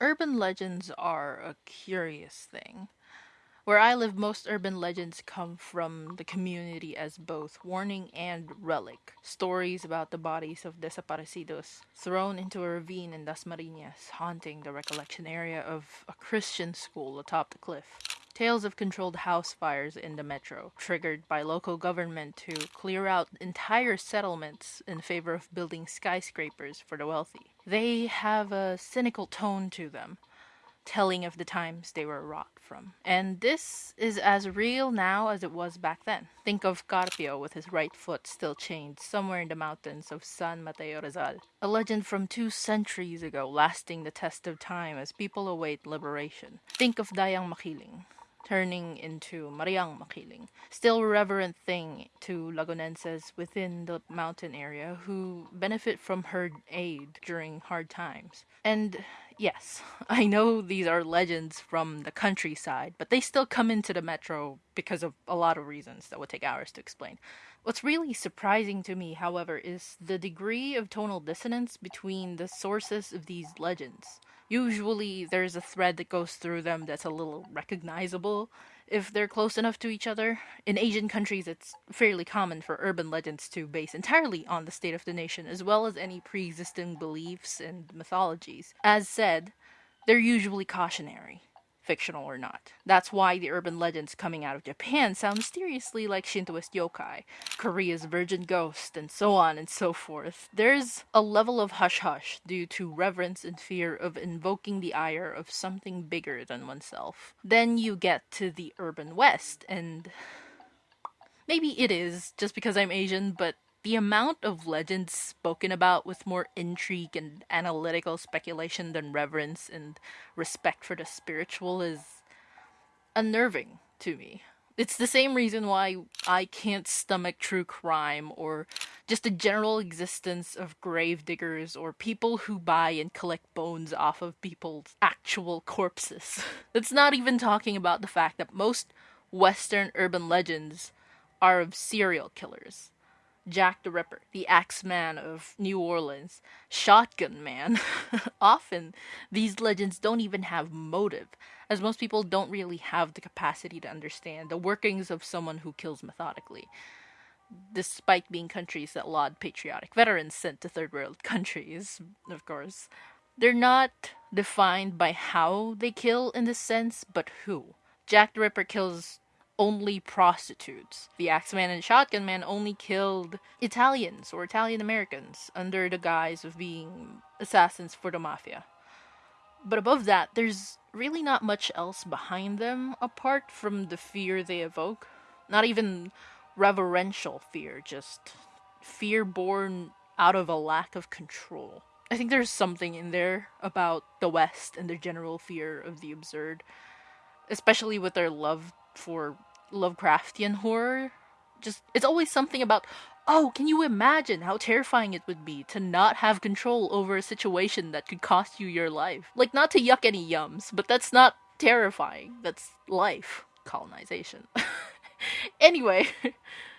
Urban legends are a curious thing. Where I live, most urban legends come from the community as both warning and relic. Stories about the bodies of desaparecidos thrown into a ravine in Dasmariñas, haunting the recollection area of a Christian school atop the cliff. Tales of controlled house fires in the metro, triggered by local government to clear out entire settlements in favor of building skyscrapers for the wealthy. They have a cynical tone to them, telling of the times they were wrought from. And this is as real now as it was back then. Think of Carpio with his right foot still chained somewhere in the mountains of San Mateo Rizal. A legend from two centuries ago lasting the test of time as people await liberation. Think of Dayang Makiling, turning into Mariang Makiling, still a reverent thing to Lagunenses within the mountain area who benefit from her aid during hard times. And yes, I know these are legends from the countryside, but they still come into the metro because of a lot of reasons that would take hours to explain. What's really surprising to me, however, is the degree of tonal dissonance between the sources of these legends. Usually, there's a thread that goes through them that's a little recognizable if they're close enough to each other. In Asian countries, it's fairly common for urban legends to base entirely on the state of the nation, as well as any pre existing beliefs and mythologies. As said, they're usually cautionary fictional or not. That's why the urban legends coming out of Japan sound mysteriously like Shintoist yokai, Korea's virgin ghost, and so on and so forth. There's a level of hush hush due to reverence and fear of invoking the ire of something bigger than oneself. Then you get to the urban west, and maybe it is just because I'm Asian, but the amount of legends spoken about with more intrigue and analytical speculation than reverence and respect for the spiritual is unnerving to me. It's the same reason why I can't stomach true crime or just the general existence of grave diggers or people who buy and collect bones off of people's actual corpses. It's not even talking about the fact that most Western urban legends are of serial killers Jack the Ripper, the Axeman of New Orleans, Shotgun Man. Often, these legends don't even have motive, as most people don't really have the capacity to understand the workings of someone who kills methodically. Despite being countries that laud patriotic veterans sent to third world countries, of course, they're not defined by how they kill in this sense, but who. Jack the Ripper kills only prostitutes. The Axeman and Shotgun Man only killed Italians or Italian Americans under the guise of being assassins for the mafia. But above that, there's really not much else behind them apart from the fear they evoke. Not even reverential fear, just fear born out of a lack of control. I think there's something in there about the West and their general fear of the absurd, especially with their love for Lovecraftian horror. Just it's always something about oh, can you imagine how terrifying it would be to not have control over a situation that could cost you your life? Like not to yuck any yums, but that's not terrifying. That's life. Colonization. anyway,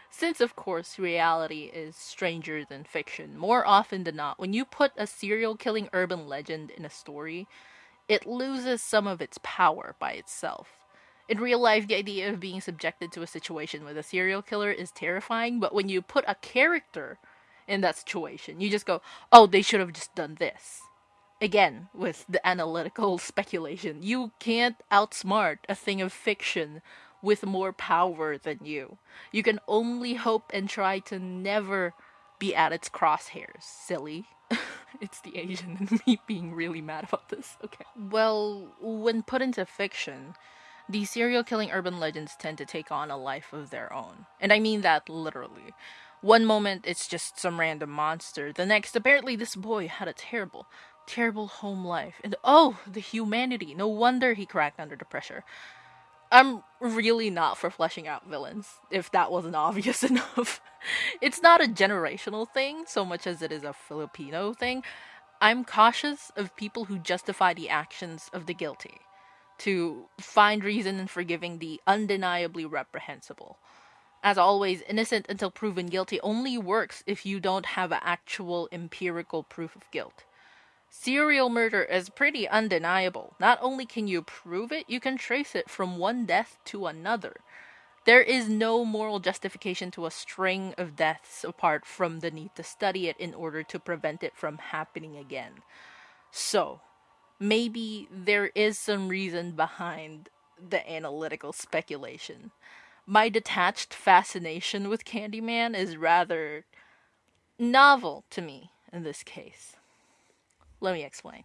since of course reality is stranger than fiction, more often than not, when you put a serial killing urban legend in a story, it loses some of its power by itself in real life, the idea of being subjected to a situation with a serial killer is terrifying, but when you put a character in that situation, you just go, oh, they should have just done this. Again, with the analytical speculation, you can't outsmart a thing of fiction with more power than you. You can only hope and try to never be at its crosshairs, silly. it's the Asian and me being really mad about this. Okay. Well, when put into fiction, these serial killing urban legends tend to take on a life of their own. And I mean that literally. One moment it's just some random monster, the next, apparently, this boy had a terrible, terrible home life. And oh, the humanity. No wonder he cracked under the pressure. I'm really not for fleshing out villains, if that wasn't obvious enough. it's not a generational thing so much as it is a Filipino thing. I'm cautious of people who justify the actions of the guilty to find reason in forgiving the undeniably reprehensible. As always, innocent until proven guilty only works if you don't have actual empirical proof of guilt. Serial murder is pretty undeniable. Not only can you prove it, you can trace it from one death to another. There is no moral justification to a string of deaths apart from the need to study it in order to prevent it from happening again. So, maybe there is some reason behind the analytical speculation. My detached fascination with Candyman is rather novel to me in this case. Let me explain.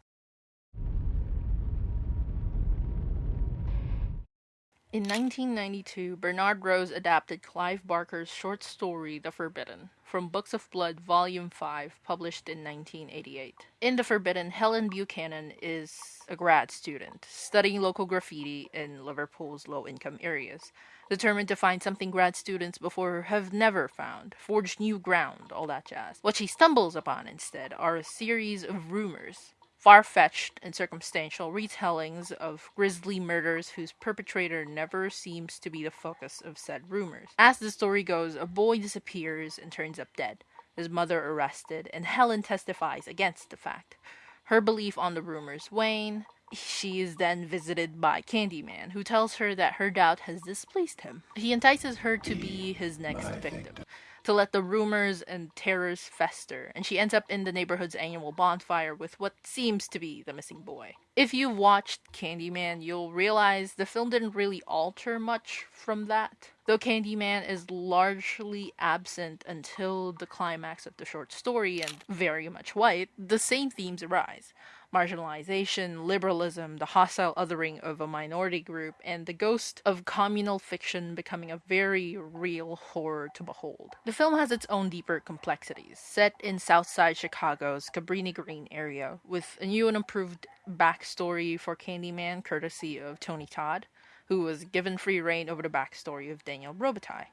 In 1992, Bernard Rose adapted Clive Barker's short story The Forbidden from Books of Blood, Volume 5, published in 1988. In The Forbidden, Helen Buchanan is a grad student studying local graffiti in Liverpool's low income areas, determined to find something grad students before have never found, forge new ground, all that jazz. What she stumbles upon instead are a series of rumors far fetched and circumstantial retellings of grisly murders whose perpetrator never seems to be the focus of said rumors. As the story goes, a boy disappears and turns up dead, his mother arrested, and Helen testifies against the fact. Her belief on the rumors wane. She is then visited by Candyman, who tells her that her doubt has displeased him. He entices her to be his next victim to let the rumors and terrors fester, and she ends up in the neighborhood's annual bonfire with what seems to be the missing boy. If you've watched Candyman, you'll realize the film didn't really alter much from that. Though Candyman is largely absent until the climax of the short story and very much white, the same themes arise marginalization, liberalism, the hostile othering of a minority group, and the ghost of communal fiction becoming a very real horror to behold. The film has its own deeper complexities, set in Southside Chicago's Cabrini Green area, with a new and improved backstory for Candyman courtesy of Tony Todd, who was given free reign over the backstory of Daniel Robitaille.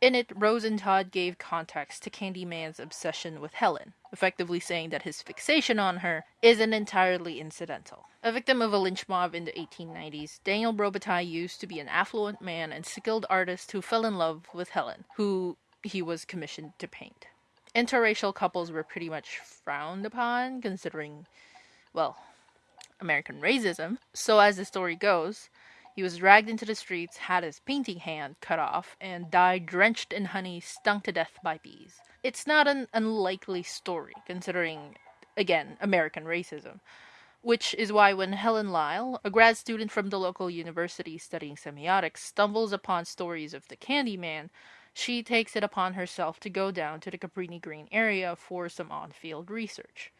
In it, Rose and Todd gave context to Candyman's obsession with Helen, effectively saying that his fixation on her isn't entirely incidental. A victim of a lynch mob in the 1890s, Daniel Robitaille used to be an affluent man and skilled artist who fell in love with Helen, who he was commissioned to paint. Interracial couples were pretty much frowned upon, considering, well, American racism. So, as the story goes, he was dragged into the streets, had his painting hand cut off, and died drenched in honey, stung to death by bees. It's not an unlikely story, considering, again, American racism. Which is why when Helen Lyle, a grad student from the local university studying semiotics, stumbles upon stories of the Candyman, she takes it upon herself to go down to the Cabrini Green area for some on field research.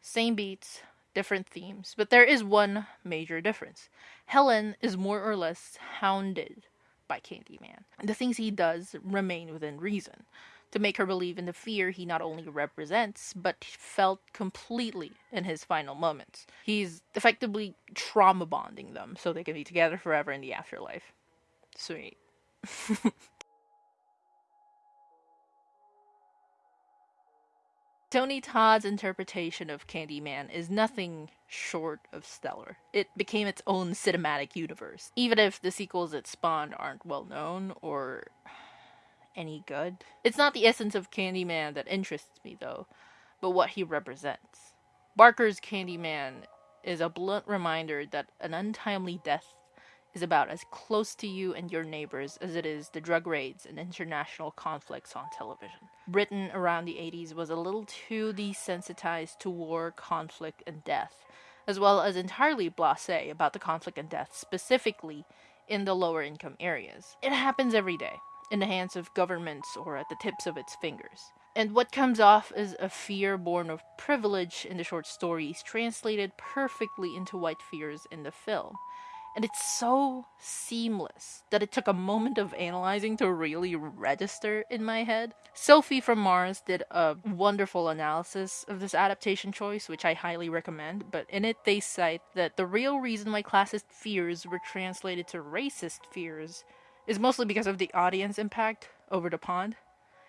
Same beats, different themes, but there is one major difference. Helen is more or less hounded by Candyman. And the things he does remain within reason to make her believe in the fear he not only represents, but felt completely in his final moments. He's effectively trauma bonding them so they can be together forever in the afterlife. Sweet. Tony Todd's interpretation of Candyman is nothing short of stellar. It became its own cinematic universe, even if the sequels it spawned aren't well known or any good. It's not the essence of Candyman that interests me, though, but what he represents. Barker's Candyman is a blunt reminder that an untimely death is about as close to you and your neighbors as it is the drug raids and international conflicts on television. Britain around the 80s was a little too desensitized to war, conflict, and death, as well as entirely blase about the conflict and death specifically in the lower income areas. It happens every day, in the hands of governments or at the tips of its fingers. And what comes off as a fear born of privilege in the short stories translated perfectly into white fears in the film. And it's so seamless that it took a moment of analyzing to really register in my head. Sophie from Mars did a wonderful analysis of this adaptation choice, which I highly recommend, but in it they cite that the real reason why classist fears were translated to racist fears is mostly because of the audience impact over the pond.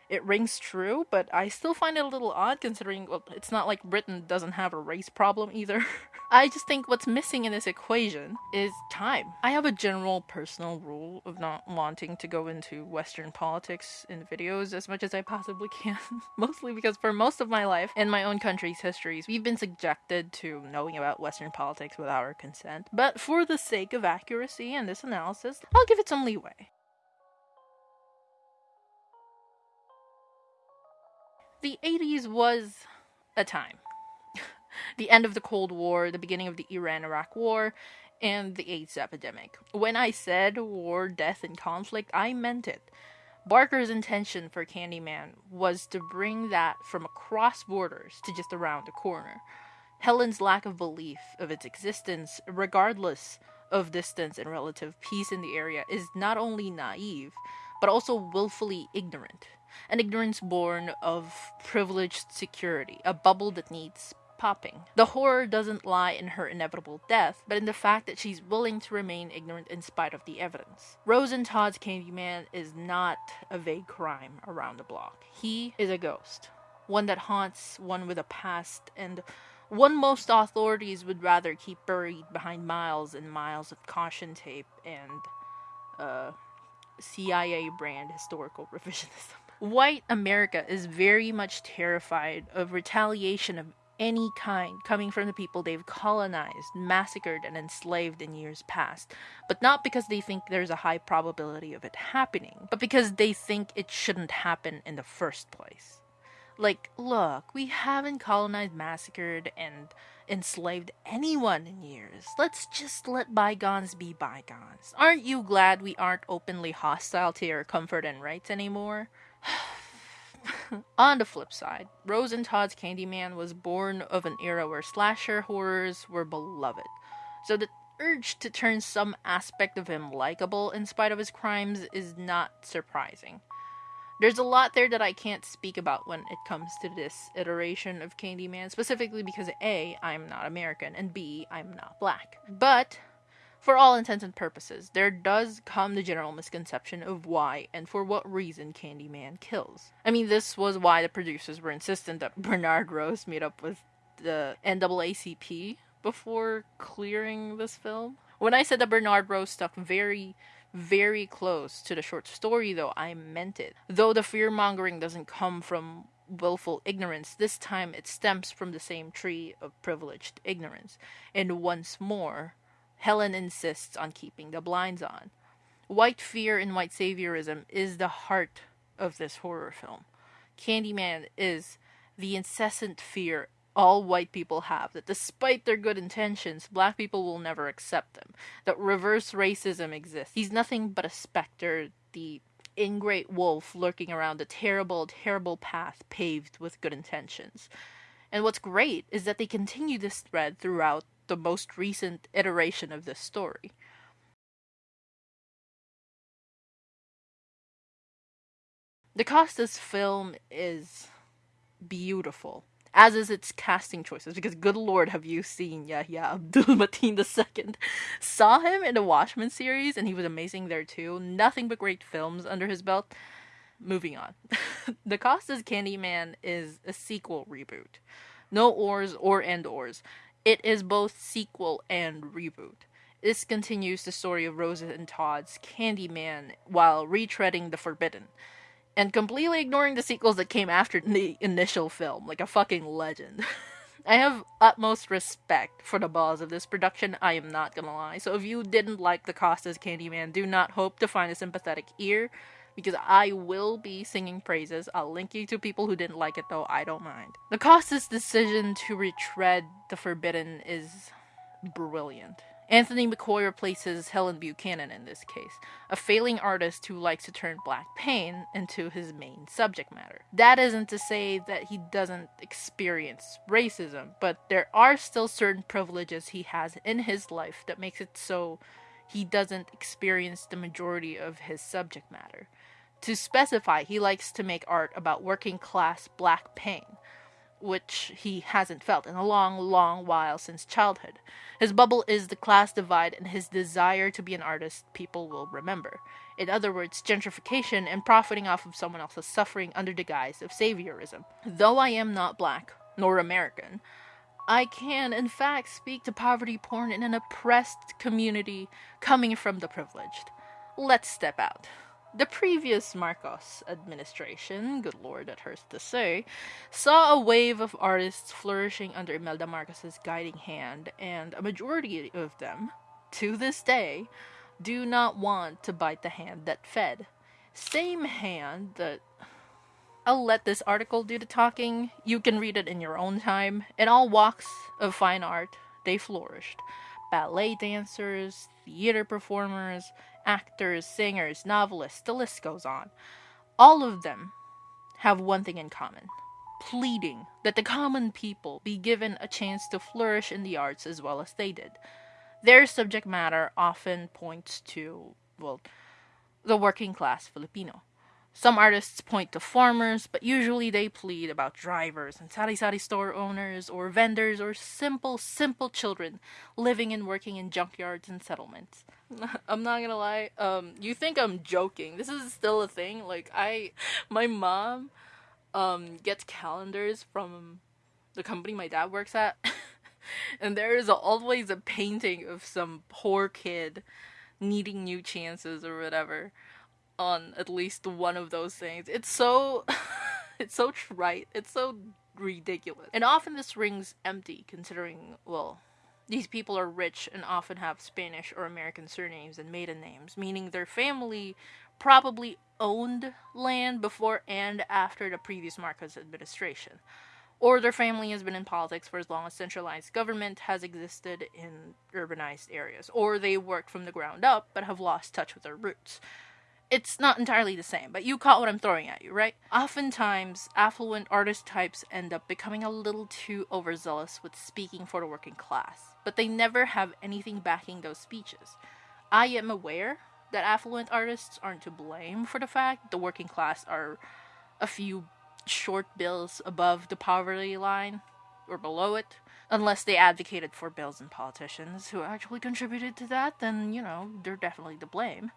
It rings true, but I still find it a little odd considering well, it's not like Britain doesn't have a race problem either. I just think what's missing in this equation is time. I have a general personal rule of not wanting to go into Western politics in videos as much as I possibly can. Mostly because for most of my life in my own country's histories, we've been subjected to knowing about Western politics without our consent. But for the sake of accuracy in this analysis, I'll give it some leeway. The 80s was a time. the end of the Cold War, the beginning of the Iran Iraq War, and the AIDS epidemic. When I said war, death, and conflict, I meant it. Barker's intention for Candyman was to bring that from across borders to just around the corner. Helen's lack of belief of its existence, regardless of distance and relative peace in the area, is not only naive, but also willfully ignorant an ignorance born of privileged security, a bubble that needs popping. The horror doesn't lie in her inevitable death, but in the fact that she's willing to remain ignorant in spite of the evidence. Rose and Todd's Candyman is not a vague crime around the block. He is a ghost, one that haunts one with a past and one most authorities would rather keep buried behind miles and miles of caution tape and uh, CIA brand historical revisionism. White America is very much terrified of retaliation of any kind coming from the people they've colonized, massacred, and enslaved in years past, but not because they think there's a high probability of it happening, but because they think it shouldn't happen in the first place. Like, look, we haven't colonized, massacred, and enslaved anyone in years. Let's just let bygones be bygones. Aren't you glad we aren't openly hostile to your comfort and rights anymore? On the flip side, Rose and Todd's Candyman was born of an era where slasher horrors were beloved. So the urge to turn some aspect of him likable in spite of his crimes is not surprising. There's a lot there that I can't speak about when it comes to this iteration of Candyman, specifically because A, I'm not American, and B, I'm not black. But for all intents and purposes, there does come the general misconception of why and for what reason Candyman kills. I mean, this was why the producers were insistent that Bernard Rose meet up with the NAACP before clearing this film. When I said that Bernard Rose stuck very, very close to the short story, though, I meant it. Though the fear mongering doesn't come from willful ignorance, this time it stems from the same tree of privileged ignorance. And once more, Helen insists on keeping the blinds on. White fear and white saviorism is the heart of this horror film. Candyman is the incessant fear all white people have that despite their good intentions, black people will never accept them, that reverse racism exists. He's nothing but a specter, the ingrate wolf lurking around a terrible, terrible path paved with good intentions. And what's great is that they continue this thread throughout the most recent iteration of this story. DaCosta's film is beautiful, as is its casting choices, because good lord have you seen Yahya Abdul Mateen II. Saw him in the Watchmen series, and he was amazing there too. Nothing but great films under his belt. Moving on. DaCosta's Candyman is a sequel reboot. No ors or end ors. It is both sequel and reboot. This continues the story of Rosa and Todd's Candyman while retreading the forbidden and completely ignoring the sequels that came after the initial film, like a fucking legend. I have utmost respect for the balls of this production, I am not gonna lie. So if you didn't like DaCosta's Candyman, do not hope to find a sympathetic ear because I will be singing praises. I'll link you to people who didn't like it though, I don't mind. DaCosta's decision to retread the forbidden is brilliant. Anthony McCoy replaces Helen Buchanan in this case, a failing artist who likes to turn black pain into his main subject matter. That isn't to say that he doesn't experience racism, but there are still certain privileges he has in his life that makes it so he doesn't experience the majority of his subject matter. To specify, he likes to make art about working class black pain. which he hasn't felt in a long, long while since childhood. His bubble is the class divide and his desire to be an artist people will remember. In other words, gentrification and profiting off of someone else's suffering under the guise of saviorism. Though I am not black, nor American, I can, in fact, speak to poverty porn in an oppressed community coming from the privileged. Let's step out. The previous Marcos administration, good lord, that hurts to say, saw a wave of artists flourishing under Imelda Marcos's guiding hand, and a majority of them, to this day, do not want to bite the hand that fed. Same hand that. I'll let this article do the talking. You can read it in your own time. In all walks of fine art, they flourished ballet dancers, theater performers, actors, singers, novelists, the list goes on. All of them have one thing in common pleading that the common people be given a chance to flourish in the arts as well as they did. Their subject matter often points to, well, the working class Filipino. Some artists point to farmers, but usually they plead about drivers and sari-sari store owners or vendors or simple, simple children living and working in junkyards and settlements. I'm not gonna lie, um, you think I'm joking. This is still a thing. Like, I, my mom, um, gets calendars from the company my dad works at. and there is always a painting of some poor kid needing new chances or whatever on at least one of those things. It's so it's so trite. It's so ridiculous. And often this rings empty considering well these people are rich and often have Spanish or American surnames and maiden names, meaning their family probably owned land before and after the previous Marcos administration. Or their family has been in politics for as long as centralized government has existed in urbanized areas. Or they worked from the ground up but have lost touch with their roots it's not entirely the same, but you caught what I'm throwing at you, right? Oftentimes, affluent artist types end up becoming a little too overzealous with speaking for the working class, but they never have anything backing those speeches. I am aware that affluent artists aren't to blame for the fact the working class are a few short bills above the poverty line or below it. Unless they advocated for bills and politicians who actually contributed to that, then, you know, they're definitely to blame.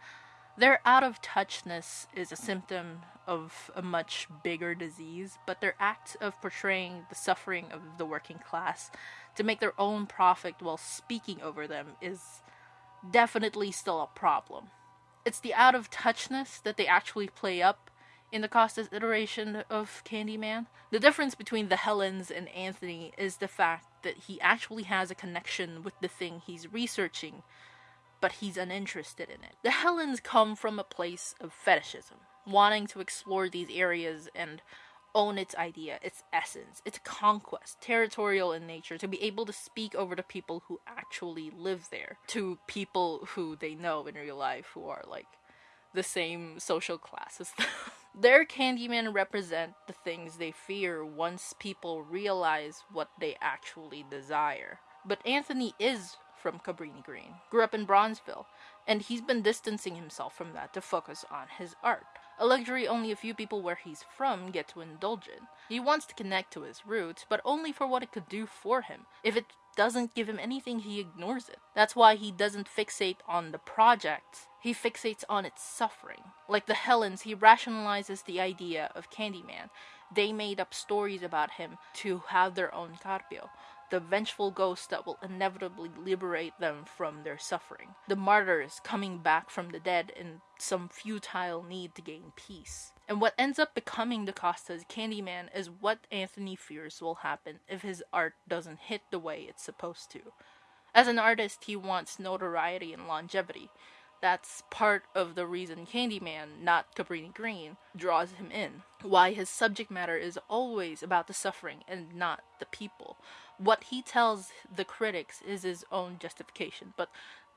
Their out of touchness is a symptom of a much bigger disease, but their act of portraying the suffering of the working class to make their own profit while speaking over them is definitely still a problem. It's the out of touchness that they actually play up in DaCosta's iteration of Candyman. The difference between the Helens and Anthony is the fact that he actually has a connection with the thing he's researching but he's uninterested in it. The Helens come from a place of fetishism, wanting to explore these areas and own its idea, its essence, its conquest, territorial in nature, to be able to speak over to people who actually live there, to people who they know in real life who are like the same social class as them. Their Candymen represent the things they fear once people realize what they actually desire. But Anthony is from Cabrini Green, grew up in Bronzeville, and he's been distancing himself from that to focus on his art. A luxury only a few people where he's from get to indulge in. He wants to connect to his roots, but only for what it could do for him. If it doesn't give him anything, he ignores it. That's why he doesn't fixate on the project. He fixates on its suffering. Like the Helens, he rationalizes the idea of Candyman. They made up stories about him to have their own Carpio the vengeful ghost that will inevitably liberate them from their suffering. The martyrs coming back from the dead in some futile need to gain peace. And what ends up becoming DaCosta's Candyman is what Anthony fears will happen if his art doesn't hit the way it's supposed to. As an artist, he wants notoriety and longevity. That's part of the reason Candyman, not Cabrini Green, draws him in. Why his subject matter is always about the suffering and not the people what he tells the critics is his own justification. But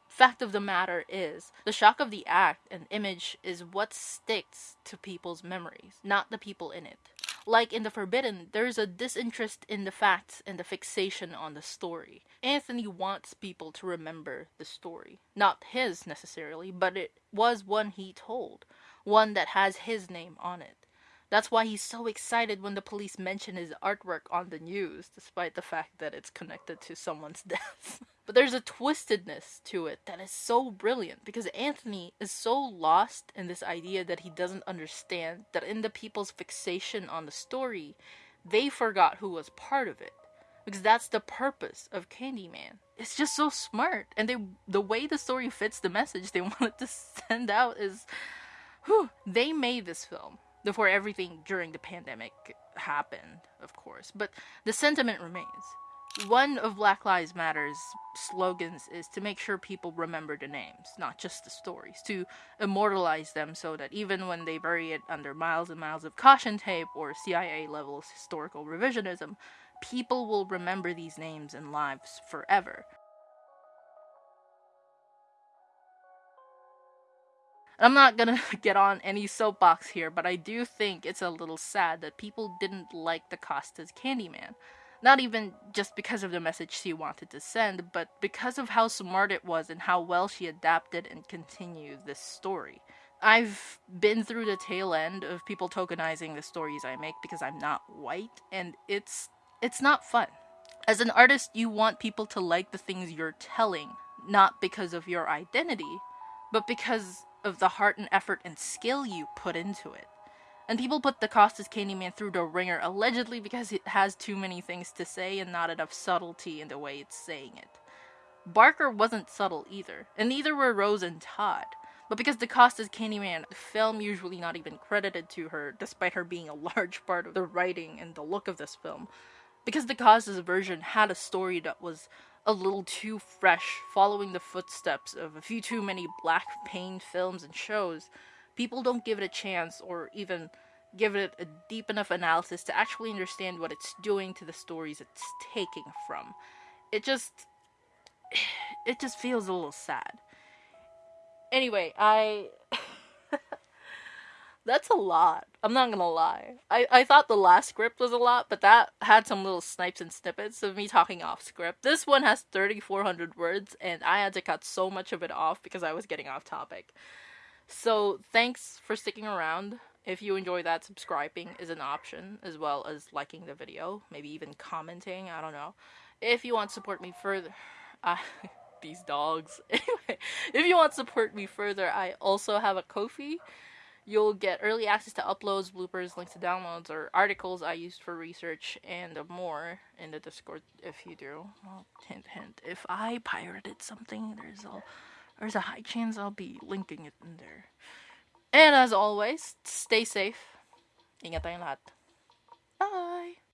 fact of the matter is, the shock of the act and image is what sticks to people's memories, not the people in it. Like in The Forbidden, there's a disinterest in the facts and the fixation on the story. Anthony wants people to remember the story. Not his necessarily, but it was one he told, one that has his name on it. That's why he's so excited when the police mention his artwork on the news, despite the fact that it's connected to someone's death. but there's a twistedness to it that is so brilliant because Anthony is so lost in this idea that he doesn't understand that in the people's fixation on the story, they forgot who was part of it. Because that's the purpose of Candyman. It's just so smart. And they the way the story fits the message they wanted to send out is whew, they made this film before everything during the pandemic happened, of course. But the sentiment remains. One of Black Lives Matter's slogans is to make sure people remember the names, not just the stories, to immortalize them so that even when they bury it under miles and miles of caution tape or CIA levels historical revisionism, people will remember these names and lives forever. I'm not gonna get on any soapbox here, but I do think it's a little sad that people didn't like DaCosta's Candyman. Not even just because of the message she wanted to send, but because of how smart it was and how well she adapted and continued this story. I've been through the tail end of people tokenizing the stories I make because I'm not white, and it's it's not fun. As an artist, you want people to like the things you're telling, not because of your identity, but because of the heart and effort and skill you put into it. And people put DaCosta's Candyman through the ringer allegedly because it has too many things to say and not enough subtlety in the way it's saying it. Barker wasn't subtle either, and neither were Rose and Todd. But because DaCosta's Candyman film usually not even credited to her, despite her being a large part of the writing and the look of this film, because DaCosta's version had a story that was a little too fresh, following the footsteps of a few too many black pain films and shows, people don't give it a chance or even give it a deep enough analysis to actually understand what it's doing to the stories it's taking from. It just it just feels a little sad. Anyway, I that's a lot. I'm not gonna lie. I, I thought the last script was a lot, but that had some little snipes and snippets of me talking off script. This one has 3,400 words, and I had to cut so much of it off because I was getting off topic. So, thanks for sticking around. If you enjoy that, subscribing is an option, as well as liking the video, maybe even commenting, I don't know. If you want to support me further, these dogs. Anyway, if you want to support me further, I also have a Ko-fi You'll get early access to uploads, bloopers, links to downloads, or articles I used for research, and more in the Discord if you do. Well, hint, hint. If I pirated something, there's a there's a high chance I'll be linking it in there. And as always, stay safe. Ingat tayong lahat. Bye!